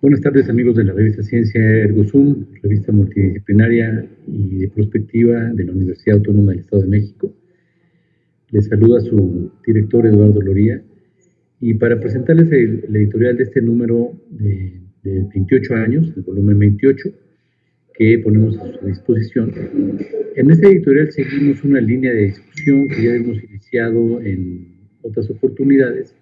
Buenas tardes amigos de la revista Ciencia ErgoZoom, revista multidisciplinaria y de prospectiva de la Universidad Autónoma del Estado de México. Les saluda su director Eduardo Loría y para presentarles el, editorial de este número de, de 28 años, el volumen 28, que ponemos a su disposición. En este editorial seguimos una línea de discusión que ya hemos iniciado en otras oportunidades,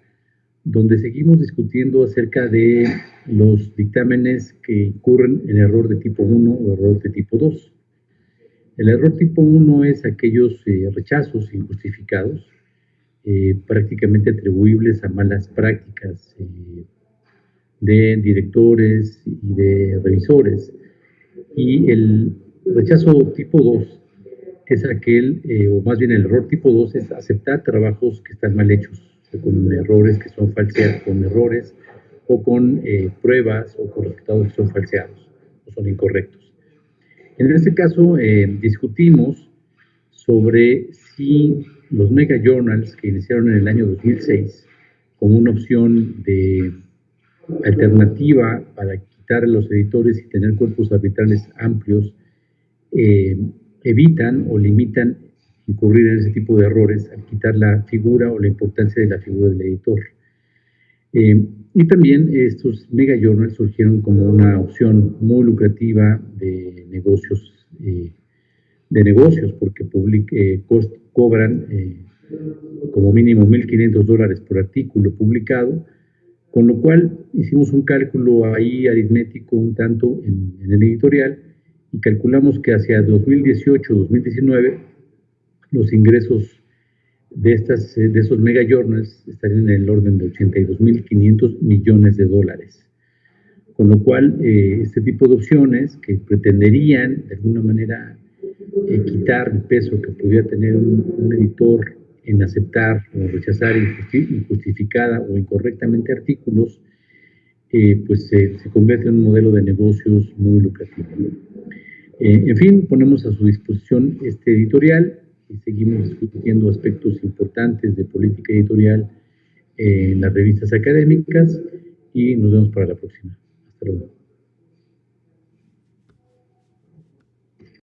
donde seguimos discutiendo acerca de los dictámenes que incurren en error de tipo 1 o error de tipo 2. El error tipo 1 es aquellos eh, rechazos injustificados, eh, prácticamente atribuibles a malas prácticas eh, de directores y de revisores. Y el rechazo tipo 2 es aquel, o más bien el error tipo 2 es aceptar trabajos que están mal hechos, con errores que son falseados, con errores o con eh, pruebas o con resultados que son falseados o son incorrectos. En este caso eh, discutimos sobre si los mega journals que iniciaron en el año 2006 como una opción de alternativa para quitar a los editores y tener cuerpos arbitrales amplios eh, evitan o limitan incurrir en ese tipo de errores al quitar la figura o la importancia de la figura del editor. Eh, y también estos mega journals surgieron como una opción muy lucrativa de negocios, eh, de negocios porque eh, cobran como mínimo 1.500 dólares por artículo publicado, con lo cual hicimos un cálculo ahí aritmético un tanto en, en el editorial y calculamos que hacia 2018-2019 los ingresos de, estas, de esos mega journals estarían en el orden de 82.500 millones de dólares. Con lo cual, eh, este tipo de opciones que pretenderían de alguna manera eh, quitar el peso que pudiera tener un, editor en aceptar o rechazar injustificada o incorrectamente artículos, eh, pues se convierte en un modelo de negocios muy lucrativo. en fin, ponemos a su disposición este editorial y seguimos discutiendo aspectos importantes de política editorial en las revistas académicas y nos vemos para la próxima. Hasta luego.